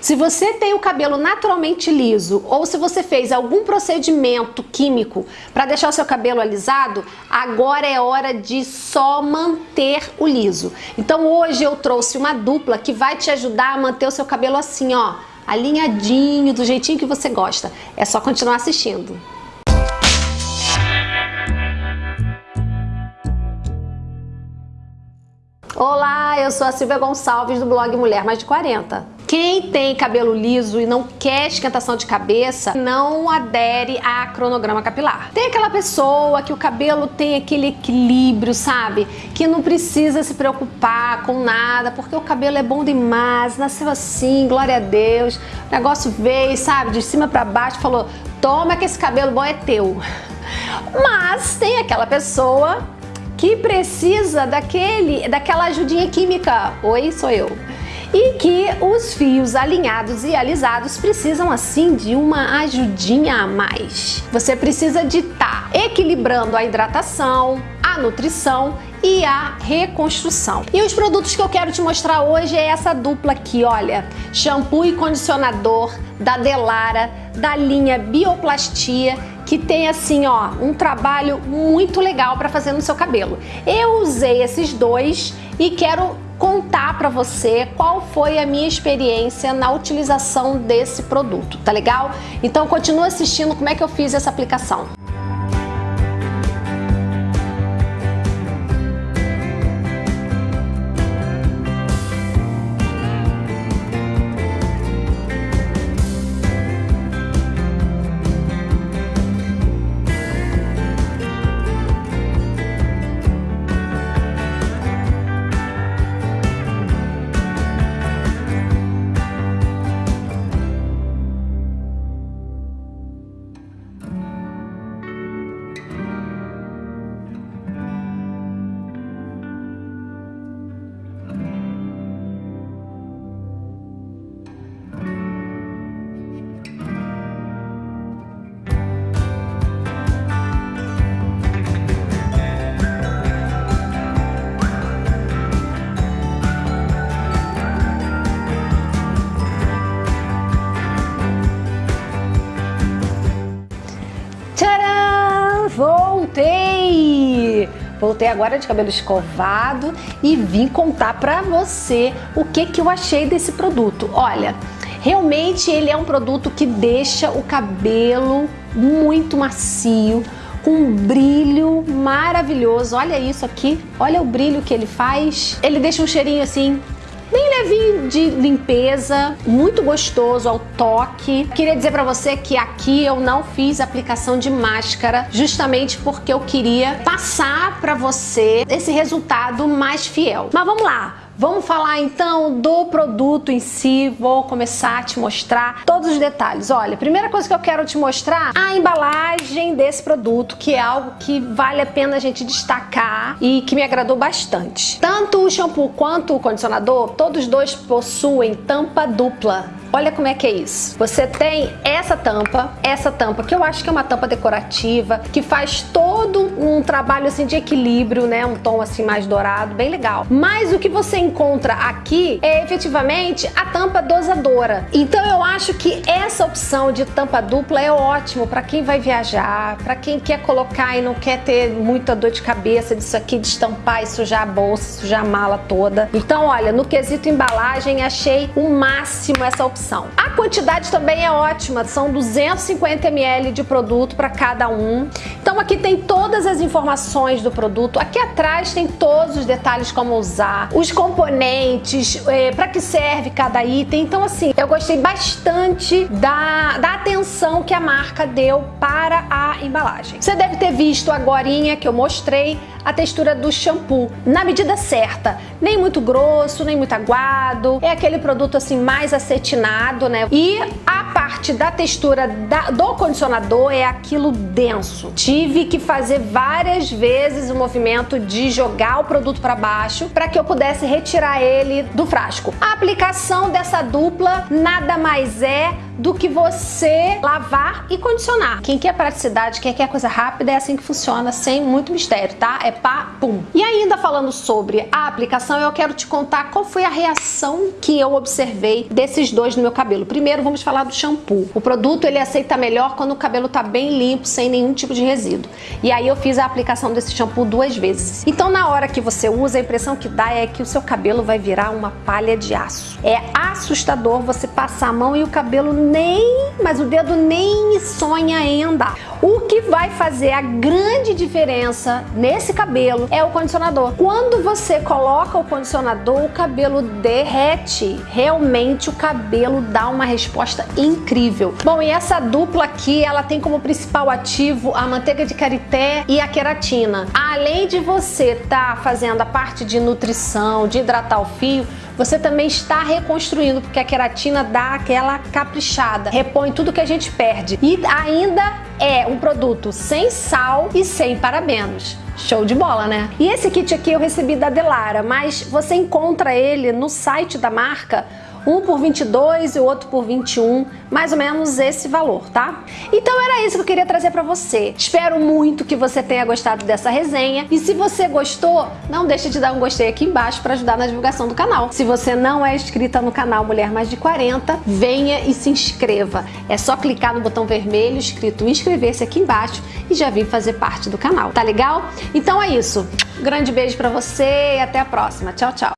Se você tem o cabelo naturalmente liso ou se você fez algum procedimento químico para deixar o seu cabelo alisado, agora é hora de só manter o liso. Então hoje eu trouxe uma dupla que vai te ajudar a manter o seu cabelo assim, ó, alinhadinho, do jeitinho que você gosta. É só continuar assistindo. Olá, eu sou a Silvia Gonçalves do blog Mulher Mais de 40. Quem tem cabelo liso e não quer esquentação de cabeça, não adere a cronograma capilar. Tem aquela pessoa que o cabelo tem aquele equilíbrio, sabe? Que não precisa se preocupar com nada, porque o cabelo é bom demais, nasceu assim, glória a Deus. O negócio veio, sabe, de cima para baixo, falou: toma que esse cabelo bom é teu. Mas tem aquela pessoa que precisa daquele, daquela ajudinha química. Oi, sou eu. E que os fios alinhados e alisados precisam assim de uma ajudinha a mais. Você precisa de estar tá equilibrando a hidratação, a nutrição e a reconstrução. E os produtos que eu quero te mostrar hoje é essa dupla aqui, olha, shampoo e condicionador da Delara, da linha Bioplastia que tem assim, ó, um trabalho muito legal para fazer no seu cabelo. Eu usei esses dois e quero contar para você qual foi a minha experiência na utilização desse produto, tá legal? Então continua assistindo como é que eu fiz essa aplicação. Voltei! Agora de cabelo escovado e vim contar pra você o que, que eu achei desse produto. Olha, realmente ele é um produto que deixa o cabelo muito macio, com um brilho maravilhoso. Olha isso aqui, olha o brilho que ele faz. Ele deixa um cheirinho assim bem levinho de limpeza, muito gostoso ao toque. Queria dizer para você que aqui eu não fiz aplicação de máscara, justamente porque eu queria passar para você esse resultado mais fiel. Mas vamos lá, Vamos falar então do produto em si, vou começar a te mostrar todos os detalhes. Olha, primeira coisa que eu quero te mostrar, a embalagem desse produto, que é algo que vale a pena a gente destacar e que me agradou bastante. Tanto o shampoo quanto o condicionador, todos dois possuem tampa dupla. Olha como é que é isso. Você tem essa tampa, essa tampa que eu acho que é uma tampa decorativa, que faz todo um trabalho assim de equilíbrio, né? Um tom assim mais dourado, bem legal. Mas o que você encontra aqui é efetivamente a tampa dosadora. Então eu acho que essa opção de tampa dupla é ótimo para quem vai viajar, para quem quer colocar e não quer ter muita dor de cabeça disso aqui, de estampar e sujar a bolsa, sujar a mala toda. Então, olha, no quesito embalagem, achei o máximo essa opção opção. A quantidade também é ótima, são 250 ml de produto para cada um. Então aqui tem todas as informações do produto, aqui atrás tem todos os detalhes como usar, os componentes, é, para que serve cada item. Então assim, eu gostei bastante da, da atenção que a marca deu para a embalagem. Você deve ter visto agora que eu mostrei a textura do shampoo na medida certa, nem muito grosso, nem muito aguado, é aquele produto assim mais acetinado, né? E a parte da textura da, do condicionador é aquilo denso. Tive que fazer várias vezes o movimento de jogar o produto para baixo para que eu pudesse retirar ele do frasco. A aplicação dessa dupla nada mais é do que você lavar e condicionar. Quem quer praticidade, quem quer coisa rápida, é assim que funciona, sem muito mistério, tá? É pá, pum. E ainda falando sobre a aplicação, eu quero te contar qual foi a reação que eu observei desses dois no meu cabelo. Primeiro, vamos falar do shampoo. O produto, ele aceita melhor quando o cabelo tá bem limpo, sem nenhum tipo de resíduo. E aí eu fiz a aplicação desse shampoo duas vezes. Então, na hora que você usa, a impressão que dá é que o seu cabelo vai virar uma palha de aço. É assustador você passar a mão e o cabelo nem, mas o dedo nem sonha em andar. O que vai fazer a grande diferença nesse cabelo é o condicionador. Quando você coloca o condicionador, o cabelo derrete. Realmente o cabelo dá uma resposta incrível. Bom, e essa dupla aqui, ela tem como principal ativo a manteiga de karité e a queratina. Além de você estar tá fazendo a parte de nutrição, de hidratar o fio, você também está reconstruindo, porque a queratina dá aquela caprichada, repõe tudo que a gente perde. E ainda é um produto sem sal e sem parabenos. Show de bola, né? E esse kit aqui eu recebi da Delara, mas você encontra ele no site da marca um por 22 e o outro por 21, mais ou menos esse valor, tá? Então era isso que eu queria trazer para você. Espero muito que você tenha gostado dessa resenha e se você gostou, não deixe de dar um gostei aqui embaixo para ajudar na divulgação do canal. Se você não é inscrita no canal Mulher Mais de 40, venha e se inscreva. É só clicar no botão vermelho escrito inscrever-se aqui embaixo e já vir fazer parte do canal, tá legal? Então é isso. Um grande beijo para você e até a próxima. Tchau, tchau.